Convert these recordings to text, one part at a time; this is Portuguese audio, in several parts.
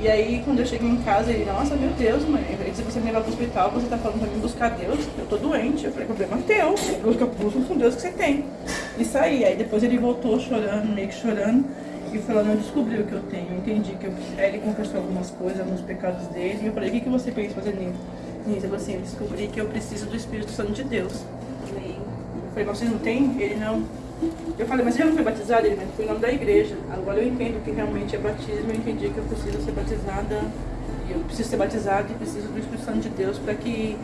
E aí, quando eu cheguei em casa, ele, nossa, meu Deus, mãe, se você me levar pro hospital, você tá falando pra mim buscar Deus, eu tô doente. Eu falei, problema teu, busca, busca com Deus que você tem. E saí. Aí depois ele voltou chorando, meio que chorando, e falando, eu descobri o que eu tenho, eu entendi que eu... Aí ele confessou algumas coisas, alguns pecados dele, e eu falei, o que, que você pensa fazer nisso? Nisso, eu falei assim, eu descobri que eu preciso do Espírito Santo de Deus. Eu falei, mas você não tem? Ele, não. Eu falei, mas você não foi batizado? Ele, mas foi em nome da igreja. Agora eu entendo que realmente é batismo, eu entendi que eu preciso ser batizada, e eu preciso ser batizada e preciso do Espírito Santo de Deus para que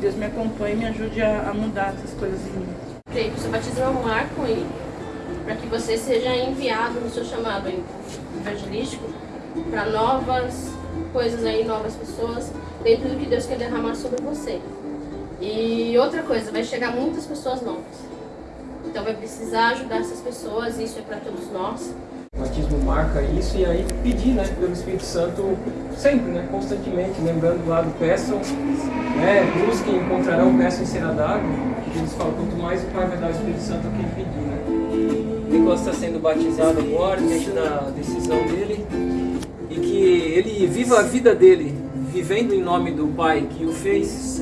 Deus me acompanhe e me ajude a, a mudar essas coisas em mim. O seu batismo é um marco aí, para que você seja enviado no seu chamado evangelístico para novas coisas aí, novas pessoas, dentro do que Deus quer derramar sobre você. E outra coisa, vai chegar muitas pessoas novas. Então vai precisar ajudar essas pessoas, isso é para todos nós. O batismo marca isso e aí pedir né, pelo Espírito Santo sempre, né, constantemente, lembrando lá do peçam, né, busquem, encontrarão, peçam e será dado. Que Jesus fala, quanto mais o Pai vai dar o Espírito Santo a quem pedir. Né. Nicolas está sendo batizado agora, diante da decisão dele, e que ele viva a vida dele, vivendo em nome do Pai que o fez,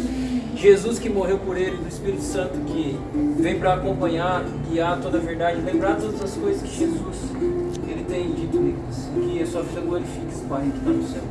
Jesus que morreu por ele, do Espírito Santo que vem para acompanhar, guiar toda a verdade, lembrar todas as coisas que Jesus ele tem dito, Nicolas. Que a sua vida glorifique, Pai, que está no céu.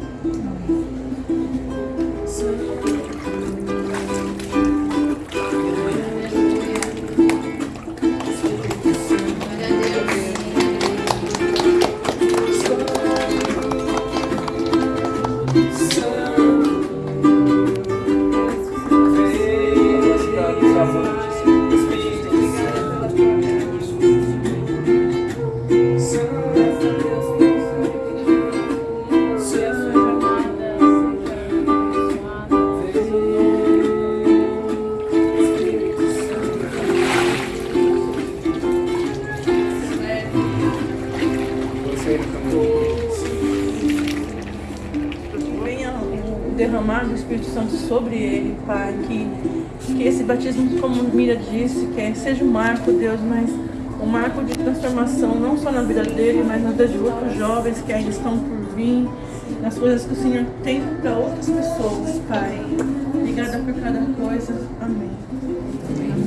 Derramar do Espírito Santo sobre ele, Pai, que, que esse batismo, como Mira disse, que é- seja um marco, Deus, mas um marco de transformação, não só na vida dele, mas na vida de outros jovens que ainda estão por vir, nas coisas que o Senhor tem para outras pessoas, Pai. Obrigada por cada coisa. Amém. Para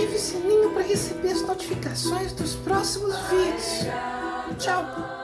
ative o sininho para receber as notificações dos próximos vídeos. Tchau!